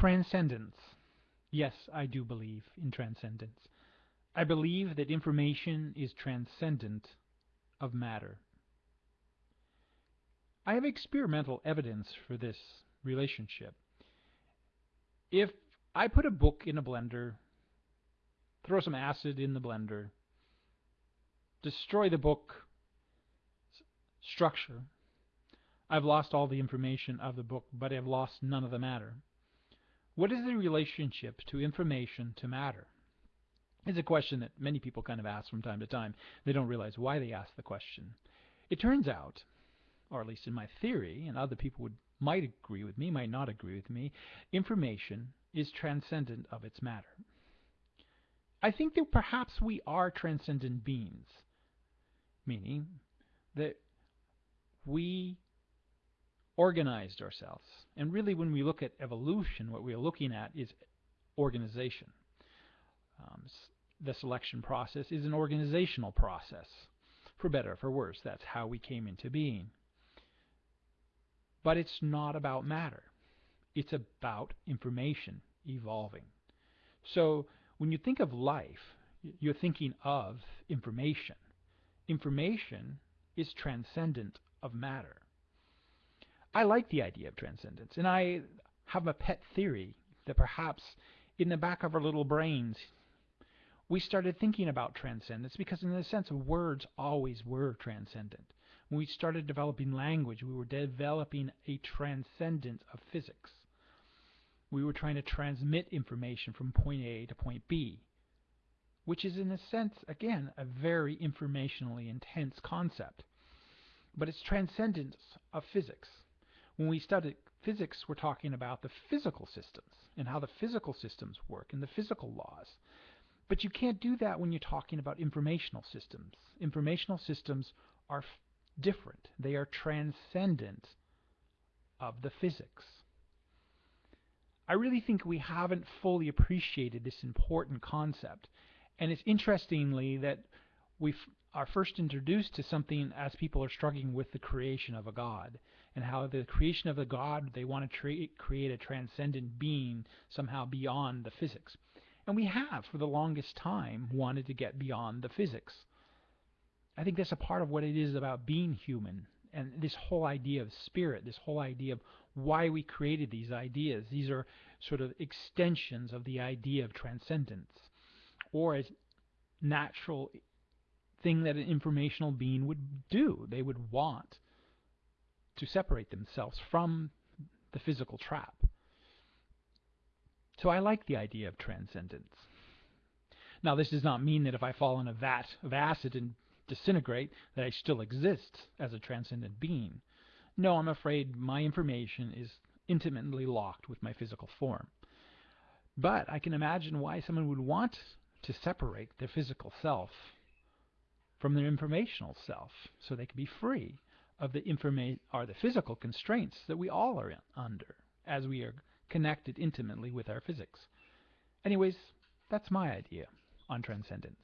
Transcendence. Yes, I do believe in transcendence. I believe that information is transcendent of matter. I have experimental evidence for this relationship. If I put a book in a blender, throw some acid in the blender, destroy the book structure, I've lost all the information of the book, but I've lost none of the matter. What is the relationship to information to matter? It's a question that many people kind of ask from time to time. They don't realize why they ask the question. It turns out, or at least in my theory, and other people would might agree with me, might not agree with me, information is transcendent of its matter. I think that perhaps we are transcendent beings, meaning that we organized ourselves. And really, when we look at evolution, what we're looking at is organization. Um, the selection process is an organizational process. For better or for worse, that's how we came into being. But it's not about matter. It's about information evolving. So when you think of life, you're thinking of information. Information is transcendent of matter. I like the idea of transcendence, and I have a pet theory that perhaps in the back of our little brains we started thinking about transcendence because in the sense of words always were transcendent. When we started developing language, we were developing a transcendence of physics. We were trying to transmit information from point A to point B, which is in a sense, again, a very informationally intense concept. But it's transcendence of physics. When we studied physics, we're talking about the physical systems and how the physical systems work and the physical laws. But you can't do that when you're talking about informational systems. Informational systems are different. They are transcendent of the physics. I really think we haven't fully appreciated this important concept. And it's interestingly that we are first introduced to something as people are struggling with the creation of a God and how the creation of a God, they want to create a transcendent being somehow beyond the physics. And we have, for the longest time, wanted to get beyond the physics. I think that's a part of what it is about being human and this whole idea of spirit, this whole idea of why we created these ideas. These are sort of extensions of the idea of transcendence or as natural thing that an informational being would do. They would want to separate themselves from the physical trap. So I like the idea of transcendence. Now, this does not mean that if I fall in a vat of acid and disintegrate, that I still exist as a transcendent being. No, I'm afraid my information is intimately locked with my physical form. But I can imagine why someone would want to separate their physical self from their informational self so they can be free of the informa- are the physical constraints that we all are under as we are connected intimately with our physics. Anyways, that's my idea on transcendence.